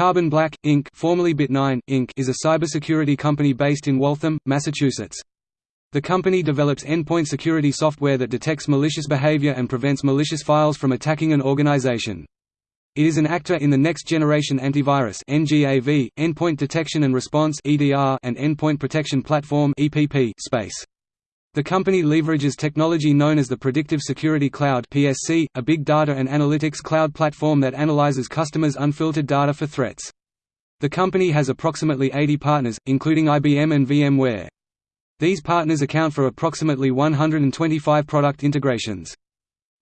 Carbon Black, Inc. formerly Bit9, Inc. is a cybersecurity company based in Waltham, Massachusetts. The company develops endpoint security software that detects malicious behavior and prevents malicious files from attacking an organization. It is an actor in the next-generation antivirus (NGAV), endpoint detection and response (EDR), and endpoint protection platform (EPP) space. The company leverages technology known as the Predictive Security Cloud (PSC), a big data and analytics cloud platform that analyzes customers' unfiltered data for threats. The company has approximately 80 partners, including IBM and VMware. These partners account for approximately 125 product integrations.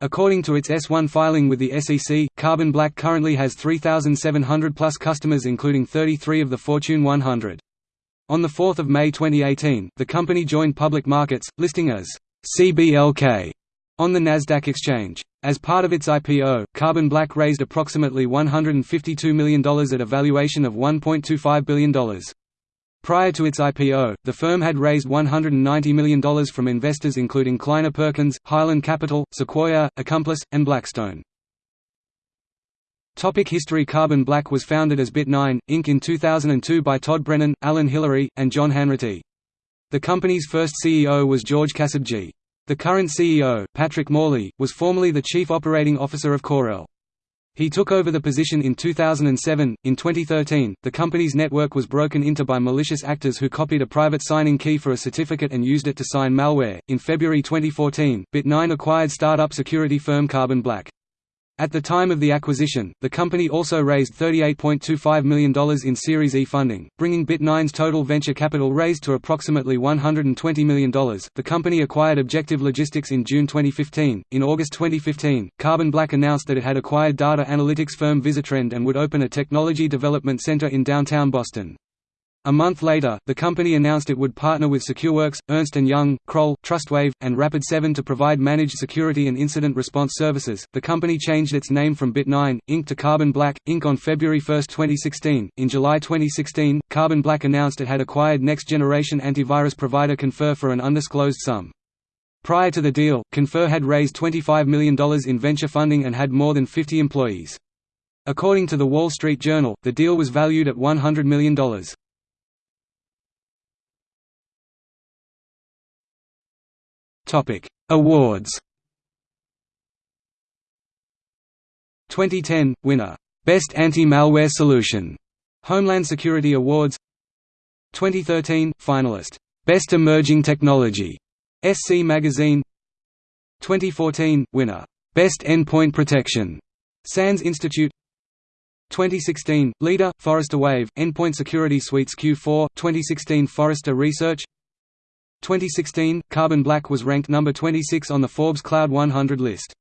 According to its S1 filing with the SEC, Carbon Black currently has 3,700 plus customers including 33 of the Fortune 100. On 4 May 2018, the company joined public markets, listing as CBLK on the Nasdaq exchange. As part of its IPO, Carbon Black raised approximately $152 million at a valuation of $1.25 billion. Prior to its IPO, the firm had raised $190 million from investors including Kleiner Perkins, Highland Capital, Sequoia, Accomplice, and Blackstone. Topic history Carbon Black was founded as Bit9, Inc. in 2002 by Todd Brennan, Allen Hillery, and John Hanratty. The company's first CEO was George Kassabgi. The current CEO, Patrick Morley, was formerly the Chief Operating Officer of Corel. He took over the position in 2007. In 2013, the company's network was broken into by malicious actors who copied a private signing key for a certificate and used it to sign malware. In February 2014, Bit9 acquired startup security firm Carbon Black. At the time of the acquisition, the company also raised $38.25 million in Series E funding, bringing Bit9's total venture capital raised to approximately $120 million. The company acquired Objective Logistics in June 2015. In August 2015, Carbon Black announced that it had acquired data analytics firm Visitrend and would open a technology development center in downtown Boston. A month later, the company announced it would partner with SecureWorks, Ernst & Young, Kroll, Trustwave, and Rapid7 to provide managed security and incident response services. The company changed its name from Bit9, Inc. to Carbon Black, Inc. on February 1, 2016. In July 2016, Carbon Black announced it had acquired next-generation antivirus provider Confer for an undisclosed sum. Prior to the deal, Confer had raised $25 million in venture funding and had more than 50 employees. According to The Wall Street Journal, the deal was valued at $100 million. Topic: Awards. 2010 winner. Best Anti-Malware Solution. Homeland Security Awards. 2013 finalist. Best Emerging Technology. SC Magazine. 2014 winner. Best Endpoint Protection. SANS Institute. 2016 leader Forrester Wave. Endpoint Security Suites Q4 2016 Forrester Research 2016, Carbon Black was ranked number 26 on the Forbes Cloud 100 list.